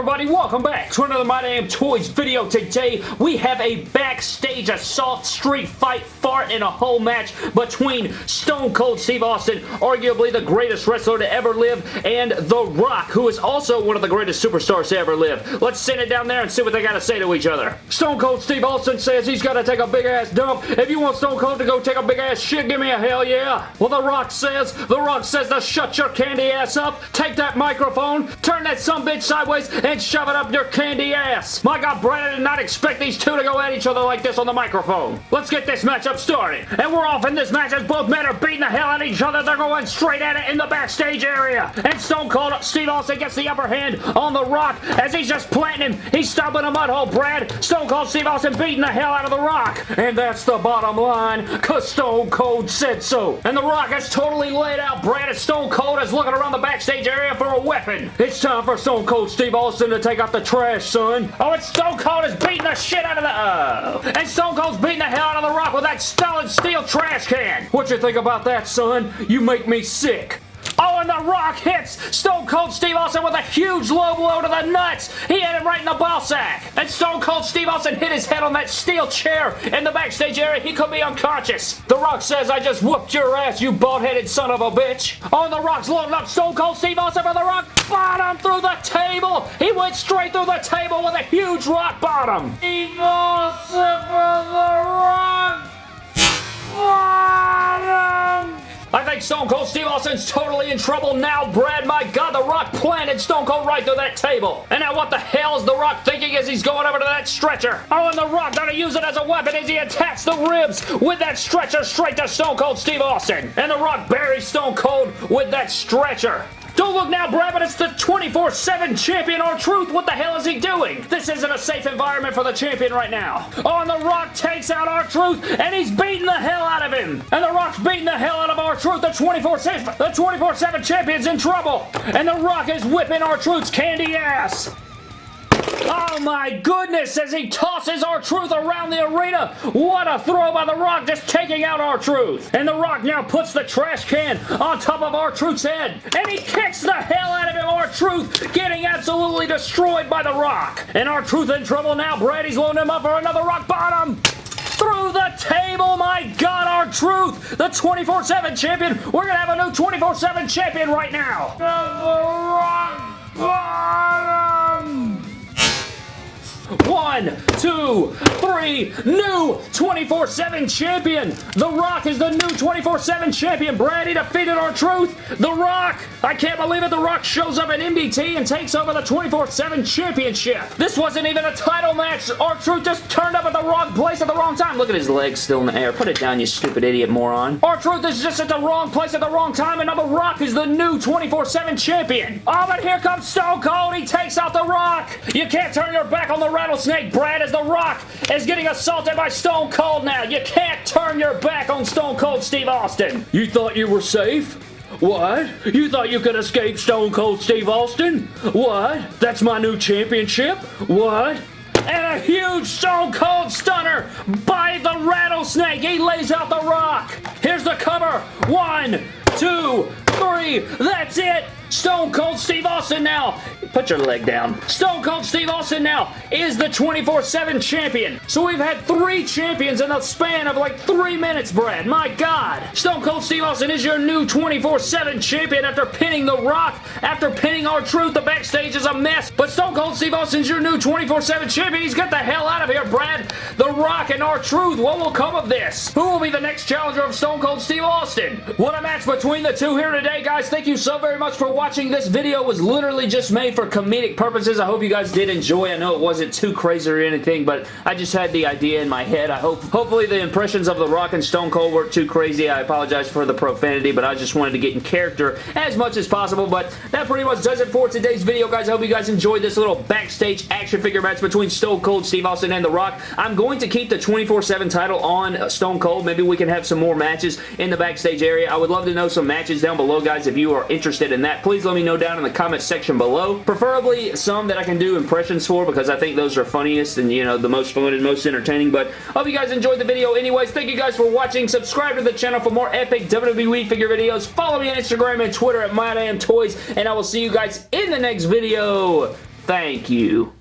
everybody? Welcome back to another My Damn Toys video. Today, we have a backstage assault street fight fart in a whole match between Stone Cold Steve Austin, arguably the greatest wrestler to ever live, and The Rock, who is also one of the greatest superstars to ever live. Let's send it down there and see what they got to say to each other. Stone Cold Steve Austin says he's got to take a big-ass dump. If you want Stone Cold to go take a big-ass shit, give me a hell yeah. Well, The Rock says, The Rock says to shut your candy ass up, take that microphone, turn that some bitch sideways, and shove it up your candy ass. My God, Brad, did not expect these two to go at each other like this on the microphone. Let's get this matchup started. And we're off in this match as both men are beating the hell out of each other. They're going straight at it in the backstage area. And Stone Cold Steve Austin gets the upper hand on The Rock as he's just planting him. He's stomping a mud hole, Brad. Stone Cold Steve Austin beating the hell out of The Rock. And that's the bottom line, because Stone Cold said so. And The Rock is totally laid out. Brad as Stone Cold is looking around the backstage area for a weapon. It's time for Stone Cold Steve Austin to take out the trash, son. Oh, and Stone Cold is beating the shit out of the... Oh. And Stone Cold's beating the hell out of The Rock with that solid steel trash can. What you think about that, son? You make me sick. Oh, and The Rock hits Stone Cold Steve Austin with a huge low blow to the nuts. He hit him right in the ball sack. And Stone Cold Steve Austin hit his head on that steel chair in the backstage area. He could be unconscious. The Rock says, I just whooped your ass, you bald-headed son of a bitch. Oh, and The Rock's loading up Stone Cold Steve Austin for The Rock bottom through the table. He went straight through the table with a huge rock bottom. Austin The Rock bottom. I think Stone Cold Steve Austin's totally in trouble now, Brad. My God, The Rock planted Stone Cold right through that table. And now what the hell is The Rock thinking as he's going over to that stretcher? Oh, and The Rock gonna use it as a weapon as he attacks the ribs with that stretcher straight to Stone Cold Steve Austin. And The Rock buries Stone Cold with that stretcher. Don't look now, Brad, but it's the 24-7 champion R-Truth. What the hell is he doing? This isn't a safe environment for the champion right now. Oh, and The Rock takes out R-Truth, and he's beating the hell out of him. And The Rock's beating the hell out of. The 24-7 the 24-7 champion's in trouble. And The Rock is whipping R-Truth's candy ass. Oh my goodness, as he tosses R-Truth around the arena. What a throw by The Rock, just taking out R-Truth. And The Rock now puts the trash can on top of R-Truth's head. And he kicks the hell out of him, R-Truth, getting absolutely destroyed by The Rock. And R-Truth in trouble now. Brady's loading him up for another rock bottom through the table. My God, R-Truth, the 24-7 champion. We're going to have a new 24-7 champion right now. 와! One, two, three, new 24-7 champion. The Rock is the new 24-7 champion. Brady defeated R-Truth! The Rock, I can't believe it. The Rock shows up at MDT and takes over the 24-7 championship. This wasn't even a title match. R-Truth just turned up at the wrong place at the wrong time. Look at his legs still in the air. Put it down, you stupid idiot moron. R-Truth is just at the wrong place at the wrong time, and now The Rock is the new 24-7 champion. Oh, but here comes Stone Cold. He takes out The Rock. You can't turn your back on the Rattlesnake Brad as The Rock is getting assaulted by Stone Cold now. You can't turn your back on Stone Cold Steve Austin. You thought you were safe? What? You thought you could escape Stone Cold Steve Austin? What? That's my new championship? What? And a huge Stone Cold Stunner by the Rattlesnake. He lays out the rock. Here's the cover. One, two, three. That's it. Stone Cold Steve Austin now. Put your leg down. Stone Cold Steve Austin now is the 24-7 champion. So we've had three champions in the span of like three minutes, Brad. My God. Stone Cold Steve Austin is your new 24-7 champion after pinning The Rock. After pinning R-Truth, the backstage is a mess. But Stone Cold Steve Austin's your new 24-7 champion. He's got the hell out of here, Brad. The Rock and R-Truth. What will come of this? Who will be the next challenger of Stone Cold Steve Austin? What a match between the two here today, guys. Thank you so very much for watching watching. This video was literally just made for comedic purposes. I hope you guys did enjoy. I know it wasn't too crazy or anything, but I just had the idea in my head. I hope, hopefully the impressions of The Rock and Stone Cold weren't too crazy. I apologize for the profanity, but I just wanted to get in character as much as possible, but that pretty much does it for today's video, guys. I hope you guys enjoyed this little backstage action figure match between Stone Cold Steve Austin and The Rock. I'm going to keep the 24-7 title on uh, Stone Cold. Maybe we can have some more matches in the backstage area. I would love to know some matches down below, guys, if you are interested in that. Please let me know down in the comment section below. Preferably some that I can do impressions for because I think those are funniest and, you know, the most fun and most entertaining. But hope you guys enjoyed the video anyways. Thank you guys for watching. Subscribe to the channel for more epic WWE figure videos. Follow me on Instagram and Twitter at MyDamnToys. And I will see you guys in the next video. Thank you.